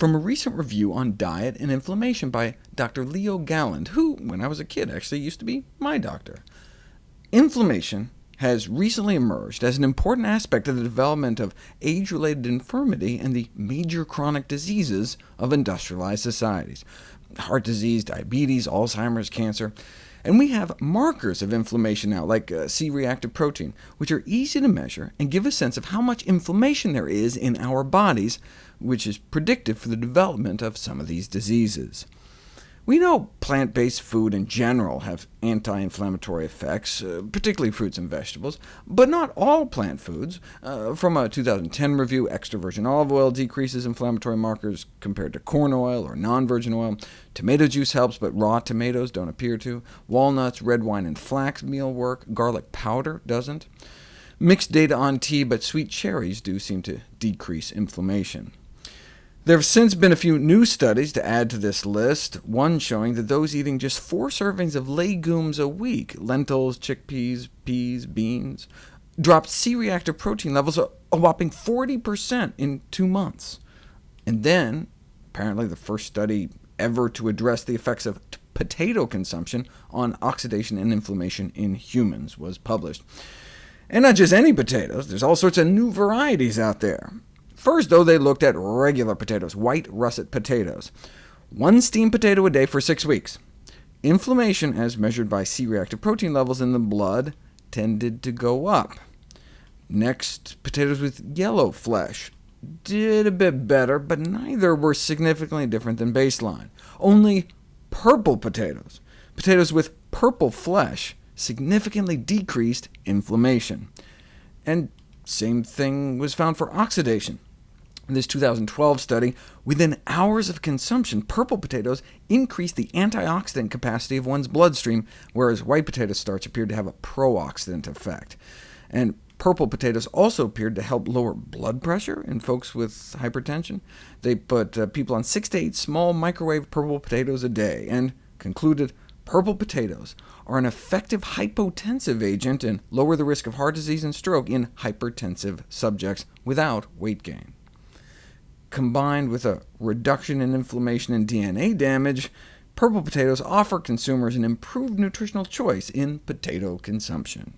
from a recent review on diet and inflammation by Dr. Leo Galland, who, when I was a kid, actually used to be my doctor. Inflammation has recently emerged as an important aspect of the development of age-related infirmity and the major chronic diseases of industrialized societies heart disease, diabetes, Alzheimer's, cancer. And we have markers of inflammation now, like uh, C-reactive protein, which are easy to measure and give a sense of how much inflammation there is in our bodies, which is predictive for the development of some of these diseases. We know plant-based food in general have anti-inflammatory effects, uh, particularly fruits and vegetables, but not all plant foods. Uh, from a 2010 review, extra virgin olive oil decreases inflammatory markers compared to corn oil or non-virgin oil. Tomato juice helps, but raw tomatoes don't appear to. Walnuts, red wine, and flax meal work. Garlic powder doesn't. Mixed data on tea, but sweet cherries do seem to decrease inflammation. There have since been a few new studies to add to this list, one showing that those eating just four servings of legumes a week lentils, chickpeas, peas, beans dropped C-reactive protein levels a whopping 40% in two months. And then, apparently the first study ever to address the effects of potato consumption on oxidation and inflammation in humans was published. And not just any potatoes, there's all sorts of new varieties out there. First, though, they looked at regular potatoes, white russet potatoes. One steamed potato a day for six weeks. Inflammation, as measured by C-reactive protein levels in the blood, tended to go up. Next, potatoes with yellow flesh did a bit better, but neither were significantly different than baseline. Only purple potatoes, potatoes with purple flesh, significantly decreased inflammation. And same thing was found for oxidation. In this 2012 study, within hours of consumption, purple potatoes increased the antioxidant capacity of one's bloodstream, whereas white potato starch appeared to have a pro-oxidant effect. And purple potatoes also appeared to help lower blood pressure in folks with hypertension. They put uh, people on 6 to 8 small microwave purple potatoes a day, and concluded purple potatoes are an effective hypotensive agent and lower the risk of heart disease and stroke in hypertensive subjects without weight gain combined with a reduction in inflammation and DNA damage, purple potatoes offer consumers an improved nutritional choice in potato consumption.